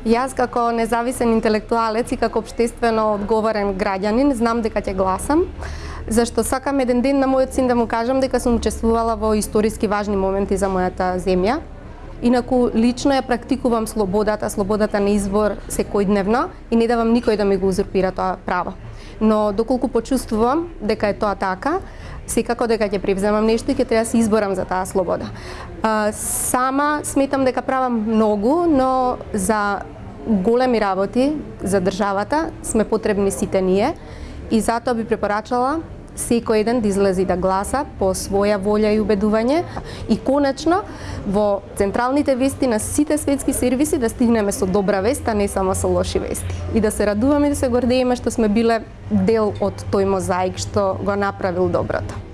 Јас како независен интелектуалец и како обштествено одговорен граѓанин знам дека ќе гласам зашто сакам еден ден на мојот син да му кажам дека сум учествувала во историски важни моменти за мојата земја. Инаку лично ја практикувам слободата, слободата на избор секојдневно и не давам никој да ми го узурпира тоа право. Но доколку почувствувам дека е тоа така, секако дека ќе превземам нешто и ќе треба да се изборам за таа слобода. Сама сметам дека правам многу, но за големи работи за државата сме потребни сите ние и затоа би препорачала секој еден да излезе да гласа по своја волја и убедување и конечно во централните вести на сите светски сервиси да стигнеме со добра вест, а не само со лоши вести. И да се радуваме и да се гордееме што сме биле дел од тој мозаик што го направил доброто.